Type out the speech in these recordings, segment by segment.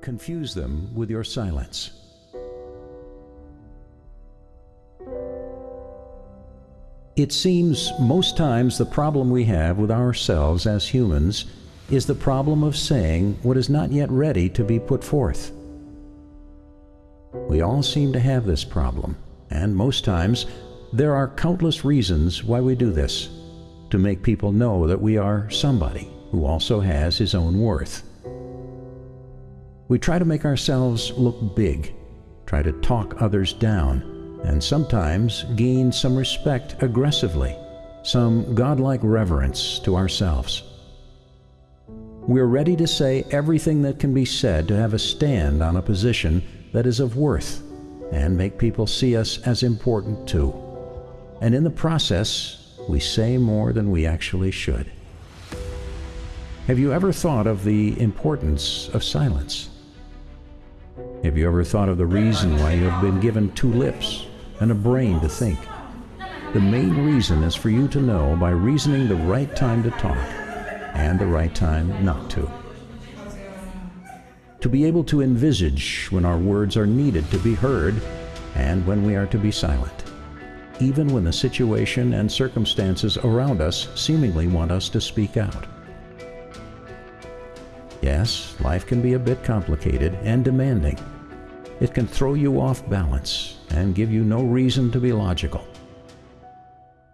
Confuse them with your silence. It seems most times the problem we have with ourselves as humans is the problem of saying what is not yet ready to be put forth. We all seem to have this problem, and most times there are countless reasons why we do this to make people know that we are somebody who also has his own worth. We try to make ourselves look big, try to talk others down, and sometimes gain some respect aggressively, some godlike reverence to ourselves. We're ready to say everything that can be said to have a stand on a position that is of worth and make people see us as important too. And in the process, we say more than we actually should. Have you ever thought of the importance of silence? Have you ever thought of the reason why you have been given two lips and a brain to think? The main reason is for you to know by reasoning the right time to talk and the right time not to. To be able to envisage when our words are needed to be heard and when we are to be silent, even when the situation and circumstances around us seemingly want us to speak out. Yes, life can be a bit complicated and demanding. It can throw you off balance and give you no reason to be logical.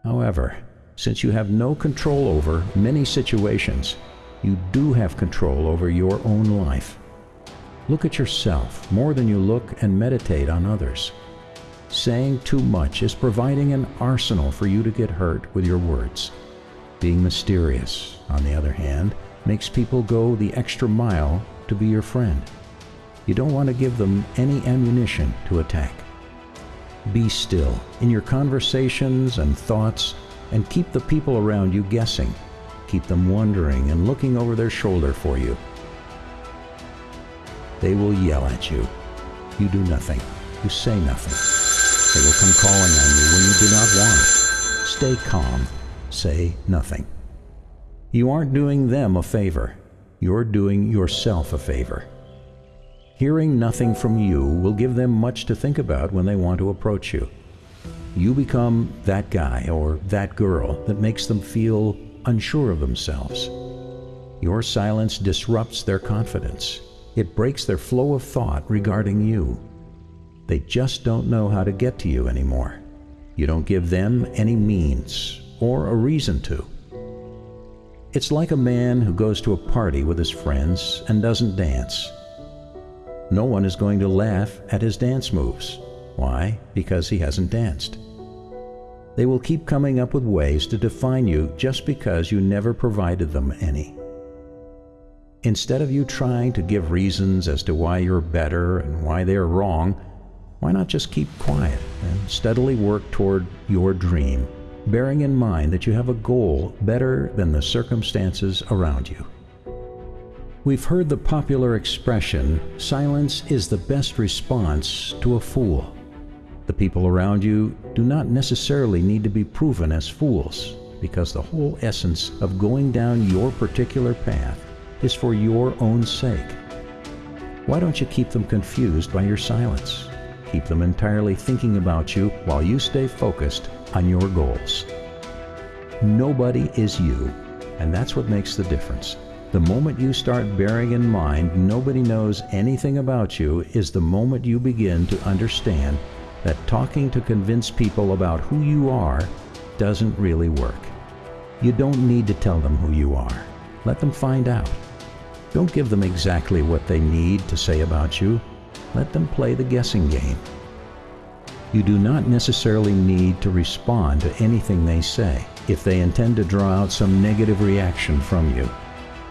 However, since you have no control over many situations, you do have control over your own life. Look at yourself more than you look and meditate on others. Saying too much is providing an arsenal for you to get hurt with your words. Being mysterious, on the other hand, makes people go the extra mile to be your friend. You don't want to give them any ammunition to attack. Be still in your conversations and thoughts and keep the people around you guessing. Keep them wondering and looking over their shoulder for you. They will yell at you. You do nothing. You say nothing. They will come calling on you when you do not want. Stay calm. Say nothing. You aren't doing them a favor. You're doing yourself a favor. Hearing nothing from you will give them much to think about when they want to approach you. You become that guy or that girl that makes them feel unsure of themselves. Your silence disrupts their confidence. It breaks their flow of thought regarding you. They just don't know how to get to you anymore. You don't give them any means or a reason to. It's like a man who goes to a party with his friends and doesn't dance. No one is going to laugh at his dance moves. Why? Because he hasn't danced. They will keep coming up with ways to define you just because you never provided them any. Instead of you trying to give reasons as to why you're better and why they're wrong, why not just keep quiet and steadily work toward your dream, bearing in mind that you have a goal better than the circumstances around you? We've heard the popular expression, silence is the best response to a fool. The people around you do not necessarily need to be proven as fools, because the whole essence of going down your particular path is for your own sake. Why don't you keep them confused by your silence? Keep them entirely thinking about you while you stay focused on your goals. Nobody is you, and that's what makes the difference. The moment you start bearing in mind nobody knows anything about you is the moment you begin to understand that talking to convince people about who you are doesn't really work. You don't need to tell them who you are. Let them find out. Don't give them exactly what they need to say about you. Let them play the guessing game. You do not necessarily need to respond to anything they say if they intend to draw out some negative reaction from you.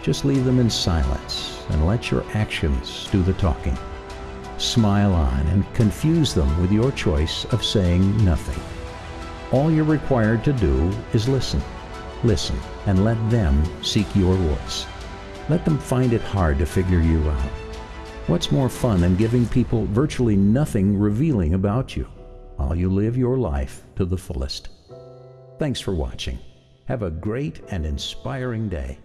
Just leave them in silence and let your actions do the talking. Smile on and confuse them with your choice of saying nothing. All you're required to do is listen. Listen and let them seek your voice. Let them find it hard to figure you out. What's more fun than giving people virtually nothing revealing about you while you live your life to the fullest? Thanks for watching. Have a great and inspiring day.